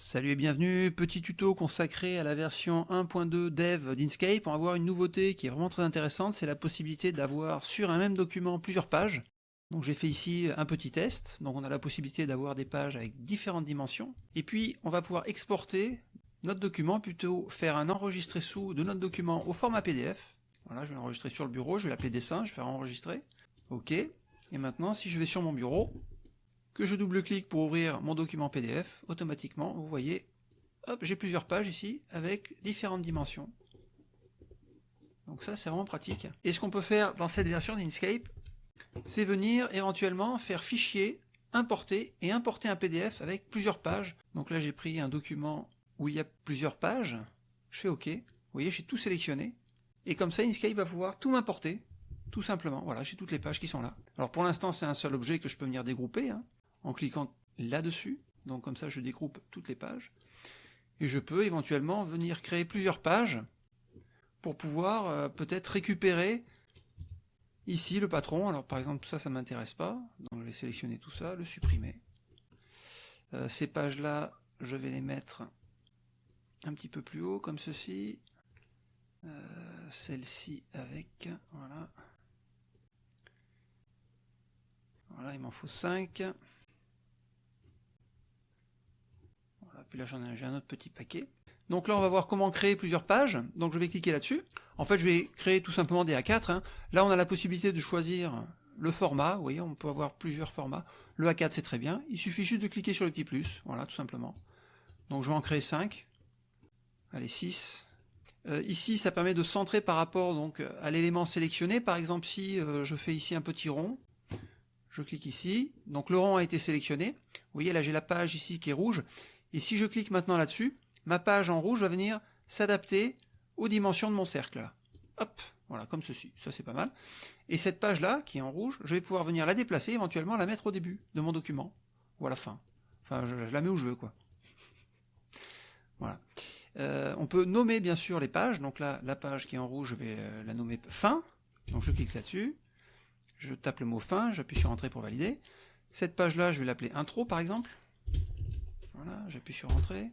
Salut et bienvenue, petit tuto consacré à la version 1.2 dev d'Inkscape. On va voir une nouveauté qui est vraiment très intéressante, c'est la possibilité d'avoir sur un même document plusieurs pages. Donc j'ai fait ici un petit test, donc on a la possibilité d'avoir des pages avec différentes dimensions. Et puis on va pouvoir exporter notre document, plutôt faire un enregistré sous de notre document au format PDF. Voilà, je vais l'enregistrer sur le bureau, je vais l'appeler dessin, je vais faire enregistrer. Ok, et maintenant si je vais sur mon bureau, que je double-clique pour ouvrir mon document PDF, automatiquement, vous voyez, hop, j'ai plusieurs pages ici, avec différentes dimensions. Donc ça, c'est vraiment pratique. Et ce qu'on peut faire dans cette version d'Inkscape, c'est venir éventuellement faire fichier, importer, et importer un PDF avec plusieurs pages. Donc là, j'ai pris un document où il y a plusieurs pages, je fais OK, vous voyez, j'ai tout sélectionné, et comme ça, Inkscape va pouvoir tout m'importer, tout simplement. Voilà, j'ai toutes les pages qui sont là. Alors pour l'instant, c'est un seul objet que je peux venir dégrouper, hein en cliquant là-dessus. Donc comme ça, je dégroupe toutes les pages. Et je peux éventuellement venir créer plusieurs pages pour pouvoir euh, peut-être récupérer ici le patron. Alors par exemple, ça, ça ne m'intéresse pas. Donc je vais sélectionner tout ça, le supprimer. Euh, ces pages-là, je vais les mettre un petit peu plus haut, comme ceci. Euh, celle-ci avec, voilà. Voilà, il m'en faut 5. Puis là j'en ai, un autre petit paquet. Donc là on va voir comment créer plusieurs pages, donc je vais cliquer là-dessus. En fait je vais créer tout simplement des A4, hein. là on a la possibilité de choisir le format, vous voyez on peut avoir plusieurs formats. Le A4 c'est très bien, il suffit juste de cliquer sur le petit plus, voilà tout simplement. Donc je vais en créer 5, allez 6. Euh, ici ça permet de centrer par rapport donc à l'élément sélectionné, par exemple si euh, je fais ici un petit rond, je clique ici, donc le rond a été sélectionné, vous voyez là j'ai la page ici qui est rouge, et si je clique maintenant là-dessus, ma page en rouge va venir s'adapter aux dimensions de mon cercle. Hop, voilà, comme ceci. Ça, c'est pas mal. Et cette page-là, qui est en rouge, je vais pouvoir venir la déplacer, éventuellement la mettre au début de mon document, ou à la fin. Enfin, je, la mets où je veux, quoi. Voilà. Euh, on peut nommer, bien sûr, les pages. Donc là, la page qui est en rouge, je vais euh, la nommer fin. Donc je clique là-dessus. Je tape le mot fin, j'appuie sur Entrée pour valider. Cette page-là, je vais l'appeler Intro, par exemple. Voilà, j'appuie sur Entrée.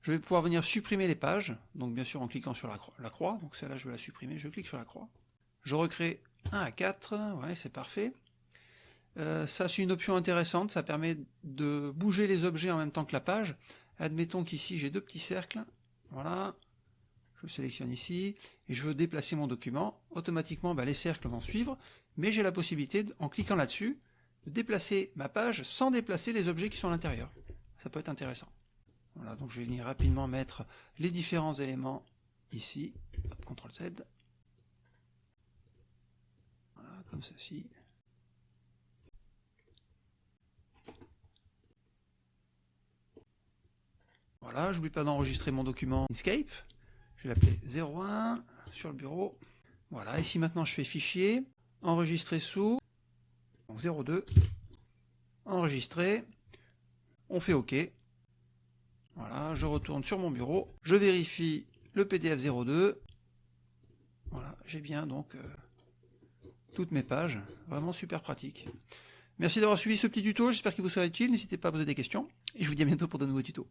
Je vais pouvoir venir supprimer les pages, donc bien sûr en cliquant sur la croix, donc celle-là je vais la supprimer, je clique sur la croix. Je recrée un à 4, ouais c'est parfait. Euh, ça c'est une option intéressante, ça permet de bouger les objets en même temps que la page. Admettons qu'ici j'ai deux petits cercles, voilà, je sélectionne ici, et je veux déplacer mon document, automatiquement bah, les cercles vont suivre, mais j'ai la possibilité, en cliquant là-dessus, de déplacer ma page sans déplacer les objets qui sont à l'intérieur ça peut être intéressant. Voilà, donc je vais venir rapidement mettre les différents éléments ici, CTRL Z, voilà, comme ceci. Voilà, j'oublie pas d'enregistrer mon document Inkscape, je vais l'appeler 01 sur le bureau. Voilà, ici maintenant je fais fichier, enregistrer sous, 02, enregistrer, on fait OK. Voilà, je retourne sur mon bureau, je vérifie le PDF 02. Voilà, j'ai bien donc euh, toutes mes pages, vraiment super pratique. Merci d'avoir suivi ce petit tuto, j'espère qu'il vous sera utile, n'hésitez pas à poser des questions, et je vous dis à bientôt pour de nouveaux tutos.